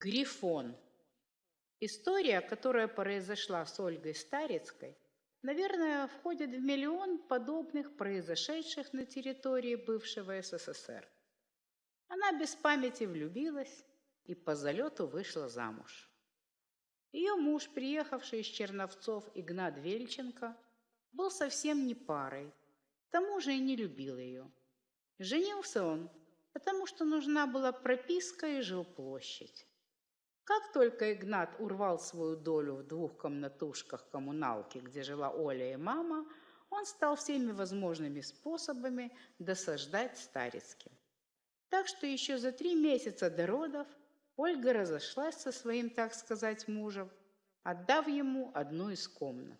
Грифон. История, которая произошла с Ольгой Старицкой, наверное, входит в миллион подобных произошедших на территории бывшего СССР. Она без памяти влюбилась и по залету вышла замуж. Ее муж, приехавший из Черновцов Игнат Вельченко, был совсем не парой, к тому же и не любил ее. Женился он, потому что нужна была прописка и жилплощадь. Как только Игнат урвал свою долю в двух комнатушках коммуналки, где жила Оля и мама, он стал всеми возможными способами досаждать Старицким. Так что еще за три месяца до родов Ольга разошлась со своим, так сказать, мужем, отдав ему одну из комнат.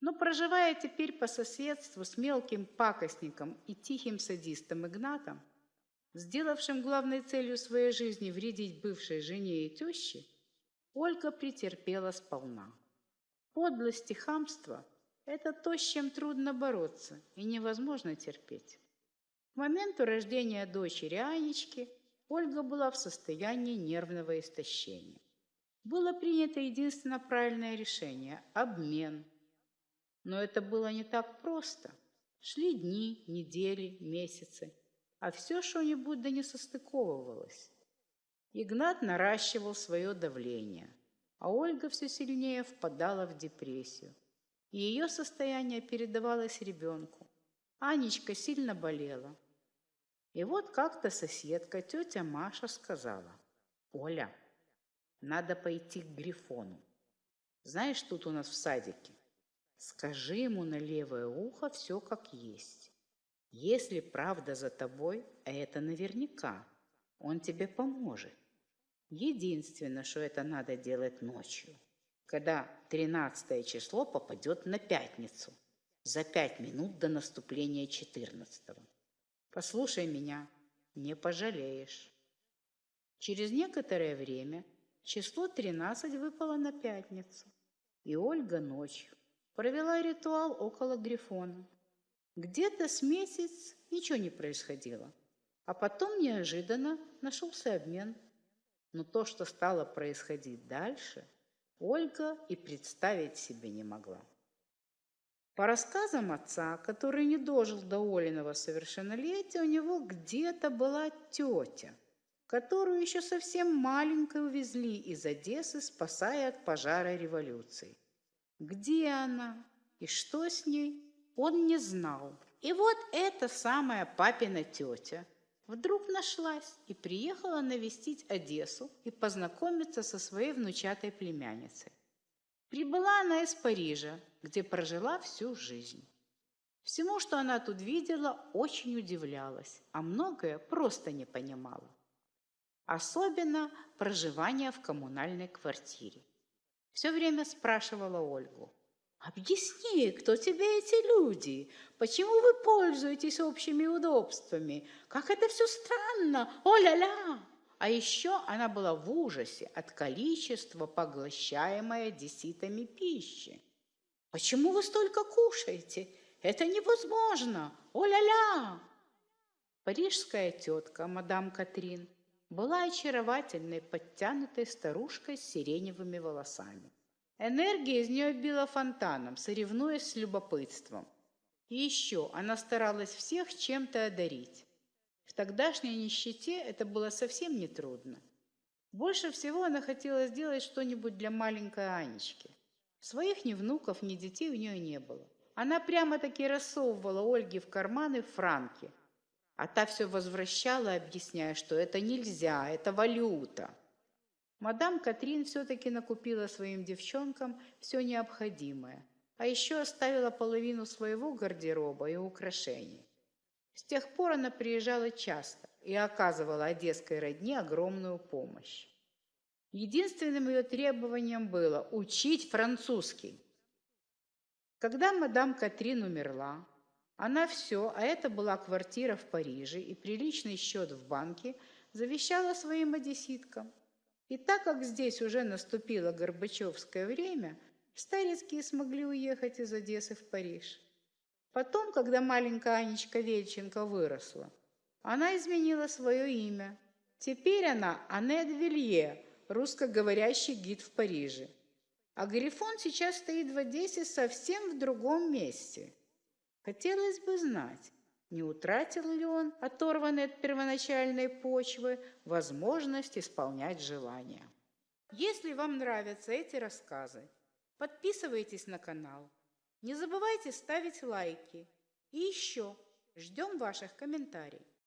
Но проживая теперь по соседству с мелким пакостником и тихим садистом Игнатом, сделавшим главной целью своей жизни вредить бывшей жене и теще, Ольга претерпела сполна. Подлость и хамство – это то, с чем трудно бороться и невозможно терпеть. К моменту рождения дочери Анечки Ольга была в состоянии нервного истощения. Было принято единственно правильное решение – обмен. Но это было не так просто. Шли дни, недели, месяцы – а все что-нибудь да не состыковывалось. Игнат наращивал свое давление, а Ольга все сильнее впадала в депрессию. И ее состояние передавалось ребенку. Анечка сильно болела. И вот как-то соседка, тетя Маша, сказала, «Оля, надо пойти к Грифону. Знаешь, тут у нас в садике. Скажи ему на левое ухо все как есть. Если правда за тобой, а это наверняка, он тебе поможет. Единственное, что это надо делать ночью, когда 13 число попадет на пятницу, за пять минут до наступления 14 -го. Послушай меня, не пожалеешь. Через некоторое время число 13 выпало на пятницу, и Ольга ночью провела ритуал около Грифона. Где-то с месяц ничего не происходило, а потом неожиданно нашелся обмен. Но то, что стало происходить дальше, Ольга и представить себе не могла. По рассказам отца, который не дожил до Олиного совершеннолетия, у него где-то была тетя, которую еще совсем маленькой увезли из Одессы, спасая от пожара революции. Где она и что с ней, он не знал. И вот эта самая папина тетя вдруг нашлась и приехала навестить Одессу и познакомиться со своей внучатой племянницей. Прибыла она из Парижа, где прожила всю жизнь. Всему, что она тут видела, очень удивлялась, а многое просто не понимала. Особенно проживание в коммунальной квартире. Все время спрашивала Ольгу, Объясни, кто тебе эти люди? Почему вы пользуетесь общими удобствами? Как это все странно! О-ля-ля! А еще она была в ужасе от количества поглощаемой одесситами пищи. Почему вы столько кушаете? Это невозможно! О-ля-ля! Парижская тетка, мадам Катрин, была очаровательной, подтянутой старушкой с сиреневыми волосами. Энергия из нее била фонтаном, соревнуясь с любопытством. И еще она старалась всех чем-то одарить. В тогдашней нищете это было совсем нетрудно. Больше всего она хотела сделать что-нибудь для маленькой Анечки. Своих ни внуков, ни детей у нее не было. Она прямо-таки рассовывала Ольге в карманы франки, а та все возвращала, объясняя, что это нельзя, это валюта. Мадам Катрин все-таки накупила своим девчонкам все необходимое, а еще оставила половину своего гардероба и украшений. С тех пор она приезжала часто и оказывала одесской родне огромную помощь. Единственным ее требованием было учить французский. Когда мадам Катрин умерла, она все, а это была квартира в Париже и приличный счет в банке, завещала своим одесситкам. И так как здесь уже наступило Горбачевское время, Старецкие смогли уехать из Одессы в Париж. Потом, когда маленькая Анечка Вельченко выросла, она изменила свое имя. Теперь она Аннет Вилье, русскоговорящий гид в Париже. А Грифон сейчас стоит в Одессе совсем в другом месте. Хотелось бы знать, не утратил ли он, оторванный от первоначальной почвы, возможность исполнять желания. Если вам нравятся эти рассказы, подписывайтесь на канал. Не забывайте ставить лайки. И еще ждем ваших комментариев.